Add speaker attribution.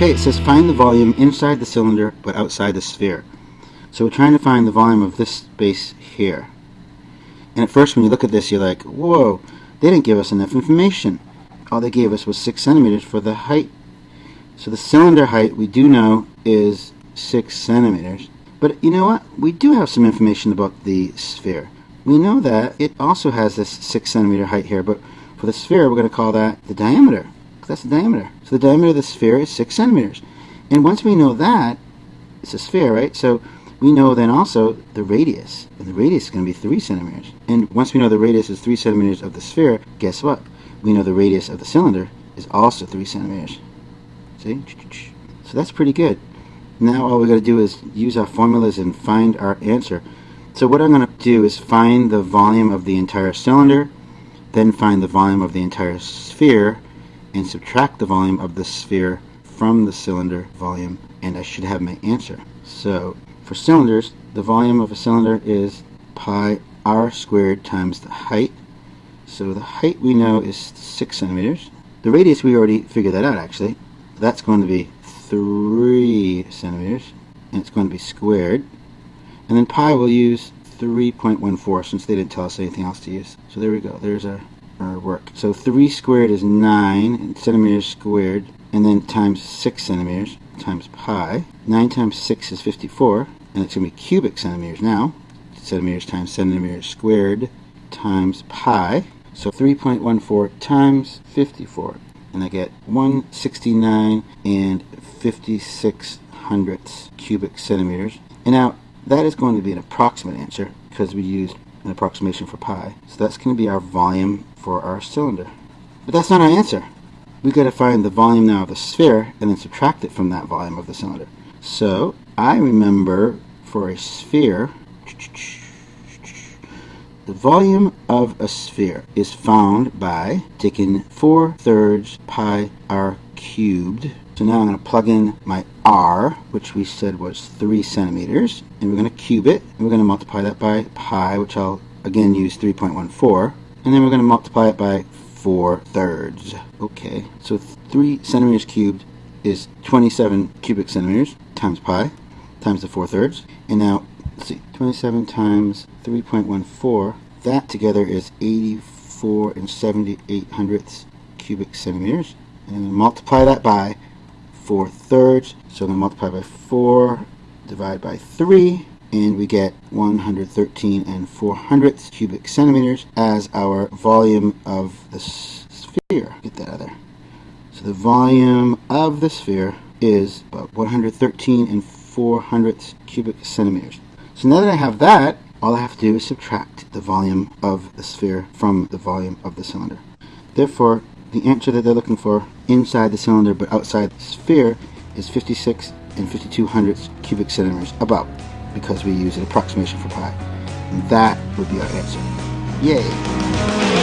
Speaker 1: Okay, it says find the volume inside the cylinder but outside the sphere. So we're trying to find the volume of this space here. And at first when you look at this you're like, whoa, they didn't give us enough information. All they gave us was 6 centimeters for the height. So the cylinder height we do know is 6 centimeters. But you know what? We do have some information about the sphere. We know that it also has this 6 centimeter height here, but for the sphere we're going to call that the diameter. That's the diameter. So the diameter of the sphere is 6 centimeters. And once we know that, it's a sphere, right? So we know then also the radius. And the radius is going to be 3 centimeters. And once we know the radius is 3 centimeters of the sphere, guess what? We know the radius of the cylinder is also 3 centimeters. See? So that's pretty good. Now all we got to do is use our formulas and find our answer. So what I'm going to do is find the volume of the entire cylinder, then find the volume of the entire sphere, and subtract the volume of the sphere from the cylinder volume and I should have my answer. So for cylinders the volume of a cylinder is pi r squared times the height. So the height we know is 6 centimeters. The radius we already figured that out actually. That's going to be 3 centimeters and it's going to be squared. And then pi we'll use 3.14 since they didn't tell us anything else to use. So there we go. There's our our work. So 3 squared is 9 centimeters squared, and then times 6 centimeters times pi. 9 times 6 is 54, and it's going to be cubic centimeters now. Centimeters times centimeters squared times pi. So 3.14 times 54. And I get 169 and 56 hundredths cubic centimeters. And now that is going to be an approximate answer because we used an approximation for pi. So that's going to be our volume for our cylinder. But that's not our answer. We've got to find the volume now of the sphere and then subtract it from that volume of the cylinder. So I remember for a sphere, the volume of a sphere is found by taking 4 thirds pi r cubed. So now I'm going to plug in my r, which we said was 3 centimeters, and we're going to cube it, and we're going to multiply that by pi, which I'll again use 3.14 and then we're going to multiply it by 4 thirds. Okay, so 3 centimeters cubed is 27 cubic centimeters times pi times the 4 thirds. And now, let's see, 27 times 3.14, that together is 84 and 78 hundredths cubic centimeters. And multiply that by 4 thirds. So I'm going to multiply by 4, divide by 3, and we get 113 and 4 hundredths cubic centimeters as our volume of the sphere. Get that out there. So the volume of the sphere is about 113 and 4 hundredths cubic centimeters. So now that I have that, all I have to do is subtract the volume of the sphere from the volume of the cylinder. Therefore, the answer that they're looking for inside the cylinder but outside the sphere is 56 and 52 hundredths cubic centimeters, about because we use an approximation for pi. And that would be our answer. Yay!